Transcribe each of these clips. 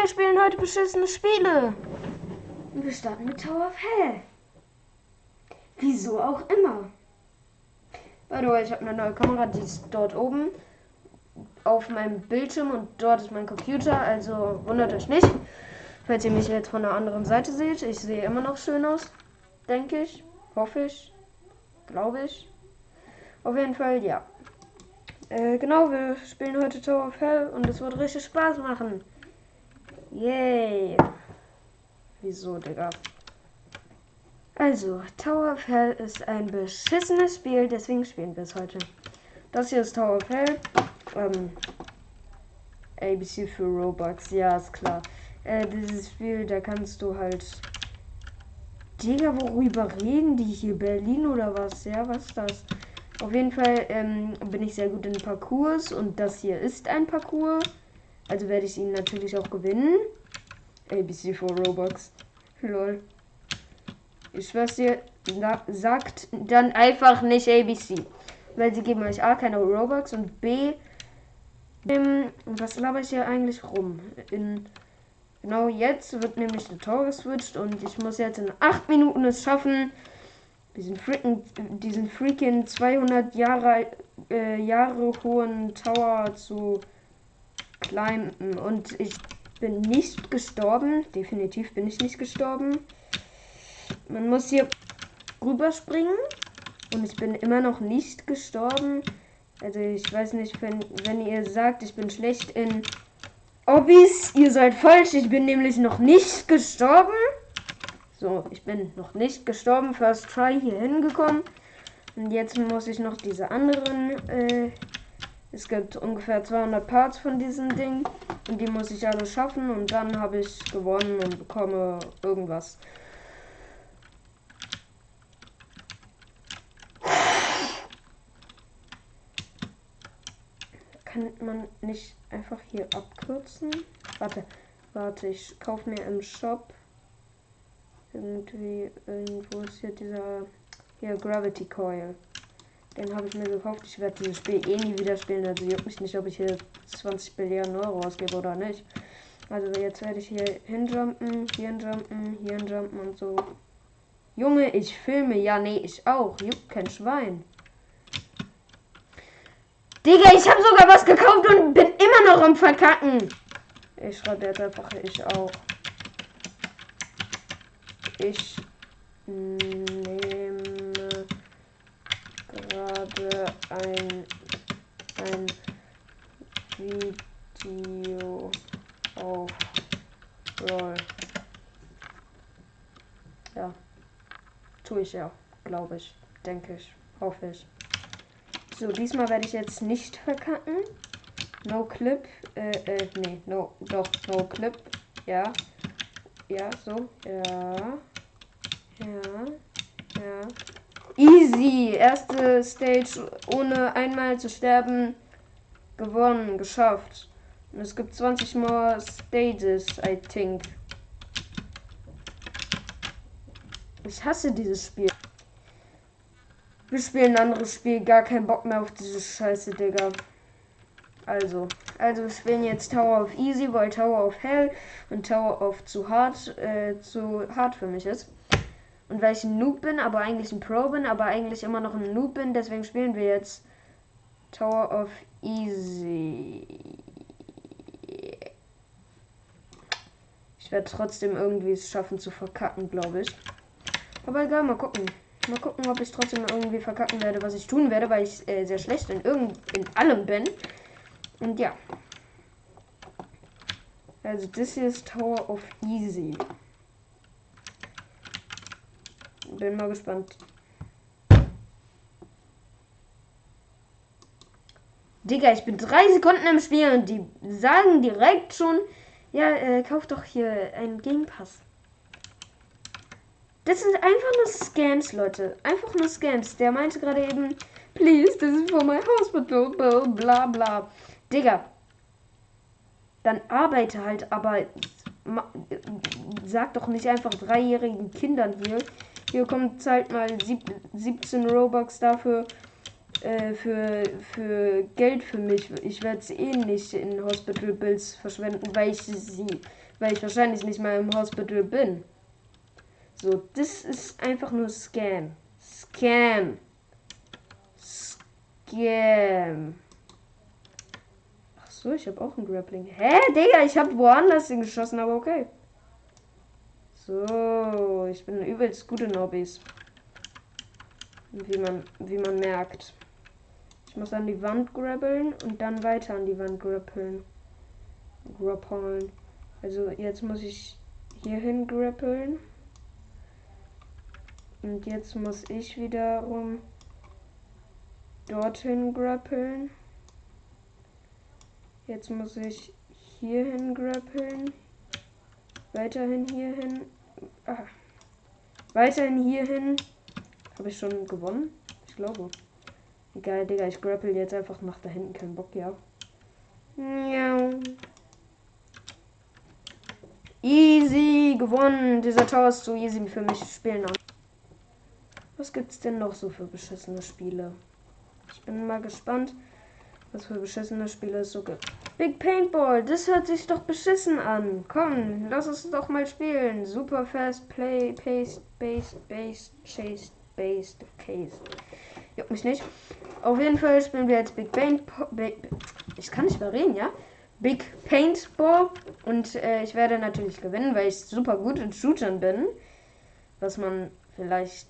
Wir spielen heute beschissene Spiele. Wir starten mit Tower of Hell. Wieso auch immer. By the way, ich habe eine neue Kamera, die ist dort oben auf meinem Bildschirm und dort ist mein Computer, also wundert euch nicht, falls ihr mich jetzt von der anderen Seite seht. Ich sehe immer noch schön aus, denke ich, hoffe ich, glaube ich. Auf jeden Fall, ja. Äh, genau, wir spielen heute Tower of Hell und es wird richtig Spaß machen. Yay. Wieso, Digga? Also, Tower of Hell ist ein beschissenes Spiel, deswegen spielen wir es heute. Das hier ist Tower of Hell. Ähm, ABC für Robux, ja, ist klar. Äh, dieses Spiel, da kannst du halt. Digga, worüber reden die hier? Berlin oder was? Ja, was ist das? Auf jeden Fall ähm, bin ich sehr gut in Parcours und das hier ist ein Parcours. Also werde ich ihn natürlich auch gewinnen. ABC für Robux. Lol. Ich schwör's dir, sagt dann einfach nicht ABC. Weil sie geben euch A keine Robux und B. Ähm, was laber ich hier eigentlich rum? In, genau jetzt wird nämlich der Tor geswitcht und ich muss jetzt in 8 Minuten es schaffen, diesen freaking, diesen freaking 200 Jahre, äh, Jahre hohen Tower zu climben. Und ich bin nicht gestorben. Definitiv bin ich nicht gestorben. Man muss hier rüberspringen. Und ich bin immer noch nicht gestorben. Also ich weiß nicht, wenn, wenn ihr sagt, ich bin schlecht in Hobbys, ihr seid falsch. Ich bin nämlich noch nicht gestorben. So, ich bin noch nicht gestorben. First try hier hingekommen. Und jetzt muss ich noch diese anderen. Äh, es gibt ungefähr 200 Parts von diesem Ding. Und die muss ich alle schaffen. Und dann habe ich gewonnen und bekomme irgendwas. Kann man nicht einfach hier abkürzen? Warte, warte, ich kaufe mir im Shop irgendwie, irgendwo ist hier dieser, hier Gravity Coil. Den habe ich mir gekauft. Ich werde dieses Spiel eh nie wieder spielen. Also juckt mich nicht, ob ich hier 20 Billionen Euro ausgebe oder nicht. Also jetzt werde ich hier hinjumpen, hier hinjumpen, hier hinjumpen und so. Junge, ich filme. Ja, nee, ich auch. Juckt kein Schwein. Digga, ich habe sogar was gekauft und bin immer noch am Verkacken. Ich schreibe jetzt einfach ich auch. Ich nehme gerade ein, ein Video auf Roll. Ja, tue ich ja, glaube ich, denke ich, hoffe ich. So, diesmal werde ich jetzt nicht verkacken. No Clip, äh, äh, nee, no, doch, no Clip, ja. Ja, so. Ja. Ja. Ja. Easy. Erste Stage ohne einmal zu sterben. Gewonnen. Geschafft. Und es gibt 20 more Stages, I think. Ich hasse dieses Spiel. Wir spielen ein anderes Spiel. Gar keinen Bock mehr auf diese Scheiße, Digga. Also, also wir spielen jetzt Tower of Easy, weil Tower of Hell und Tower of zu hart, äh, zu hart für mich ist. Und weil ich ein Noob bin, aber eigentlich ein Pro bin, aber eigentlich immer noch ein Noob bin, deswegen spielen wir jetzt Tower of Easy. Ich werde trotzdem irgendwie es schaffen zu verkacken, glaube ich. Aber egal, mal gucken. Mal gucken, ob ich trotzdem irgendwie verkacken werde, was ich tun werde, weil ich äh, sehr schlecht in irgend in allem bin. Und ja. Also hier ist Tower of Easy. Bin mal gespannt. Digga, ich bin drei Sekunden im Spiel und die sagen direkt schon, ja, äh, kauf doch hier einen Game Pass. Das sind einfach nur Scams, Leute. Einfach nur Scams. Der meinte gerade eben, please, this is for my hospital, bla bla. Digga. Dann arbeite halt, aber sag doch nicht einfach dreijährigen Kindern hier. Hier kommt halt mal sieb, 17 Robux dafür, äh, für, für Geld für mich. Ich werde es eh nicht in Hospital Bills verschwenden, weil ich sie, weil ich wahrscheinlich nicht mal im Hospital bin. So, das ist einfach nur Scam. Scam. Scam. Ach so, ich habe auch ein Grappling. Hä, Digga, ich habe woanders geschossen, aber okay. So, ich bin übelst gute Nobbys. Wie man, wie man merkt. Ich muss an die Wand grabbeln und dann weiter an die Wand grappeln. Grappeln. Also jetzt muss ich hier hin grappeln. Und jetzt muss ich wiederum dorthin grappeln. Jetzt muss ich hierhin grappeln. Weiterhin hierhin. Ah. Weiterhin hierhin. Habe ich schon gewonnen? Ich glaube. Egal, Digga, ich grapple jetzt einfach nach da hinten. Kein Bock, ja. Miau. Easy, gewonnen. Dieser Tower ist so easy für mich spielen. Was gibt's denn noch so für beschissene Spiele? Ich bin mal gespannt, was für beschissene Spiele es so gibt. Big Paintball, das hört sich doch beschissen an. Komm, lass uns doch mal spielen. Super fast play, paste, base, base, chase, based, case. Juckt mich nicht. Auf jeden Fall spielen wir jetzt Big Paint. Ich kann nicht mehr reden, ja? Big Paintball. Und äh, ich werde natürlich gewinnen, weil ich super gut in Shootern bin. Was man vielleicht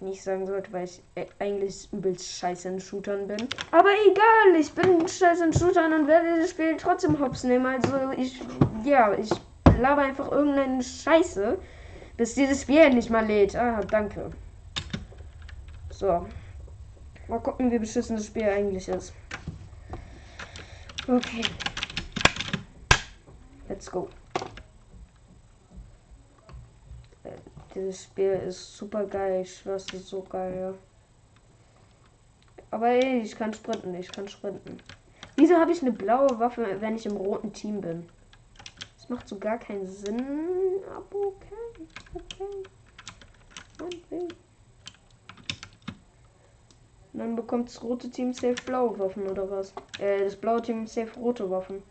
nicht sagen sollte, weil ich äh, eigentlich übelst scheiße in Shootern bin. Aber egal, ich bin scheiße in Shootern und werde das Spiel trotzdem hops nehmen. Also ich, ja, ich laber einfach irgendeine Scheiße, bis dieses Spiel endlich mal lädt. Ah, danke. So. Mal gucken, wie beschissen das Spiel eigentlich ist. Okay. Let's go. Dieses Spiel ist super geil. Ich schwör's, ist so geil, ja. Aber ey, ich kann sprinten, ich kann sprinten. Wieso habe ich eine blaue Waffe, wenn ich im roten Team bin? Das macht so gar keinen Sinn. Aber okay. Okay. Okay. Und dann bekommt das rote Team safe blaue Waffen oder was? Äh, das blaue Team safe rote Waffen.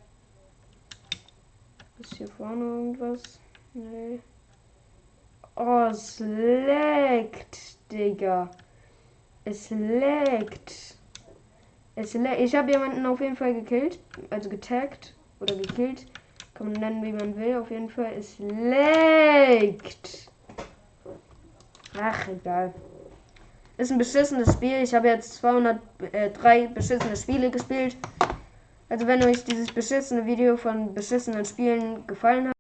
Ist hier vorne irgendwas? Nee. Oh, es leckt, Digga. Es leckt. Es leckt. Ich habe jemanden auf jeden Fall gekillt. Also getaggt. Oder gekillt. Kann man nennen, wie man will. Auf jeden Fall. Es leckt. Ach, egal. Ist ein beschissenes Spiel. Ich habe jetzt 203 beschissene Spiele gespielt. Also wenn euch dieses beschissene Video von beschissenen Spielen gefallen hat,